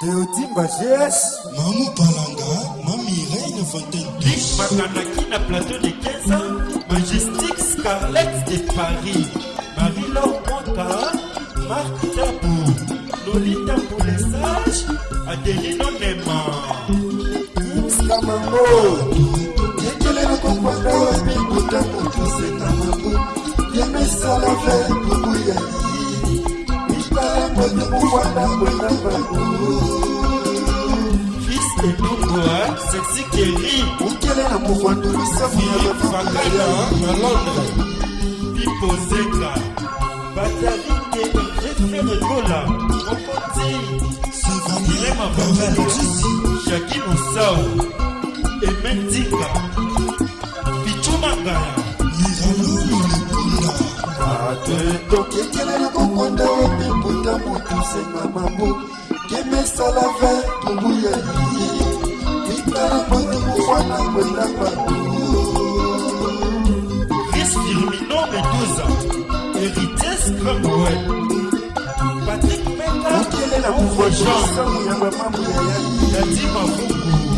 teotimba gs mamubalanga mamireine fontaineblik makanaki na plateau de kesa majestique scarlet de paris marilor mota mark tabo lolita elongo sexi keri okele na mofandu misafakala na londres pipozeka batarite refere gola okoti ilema bakala jaki mosao emetika pichumangaya tokekelela kokonda epeputa motusenga mambo kemesala ve tobuya liye mikala motuku wana kwenda batu Firmino Medusa, Héritiers Cromwell, Patrick Peta, Jean, Yadi Mavungu.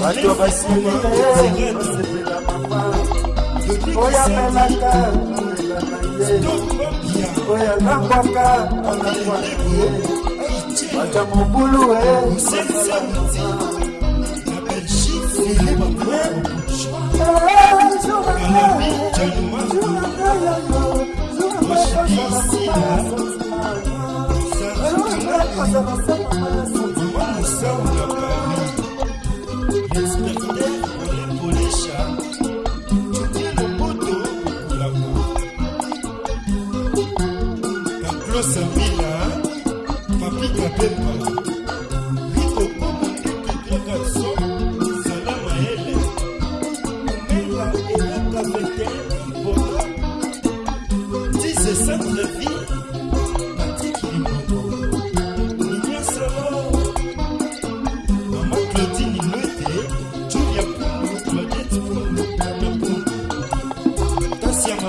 bato basilieosepela mapaa oya melaka olela na ye oya nangwaka anangwa na ye bata mobulu e Thank you. Claudine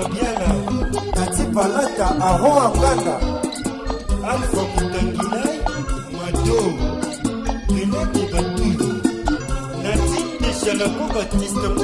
fabiana tati palata aron akaka alfa kutanginai mado renate batudu nati eshalapo batiste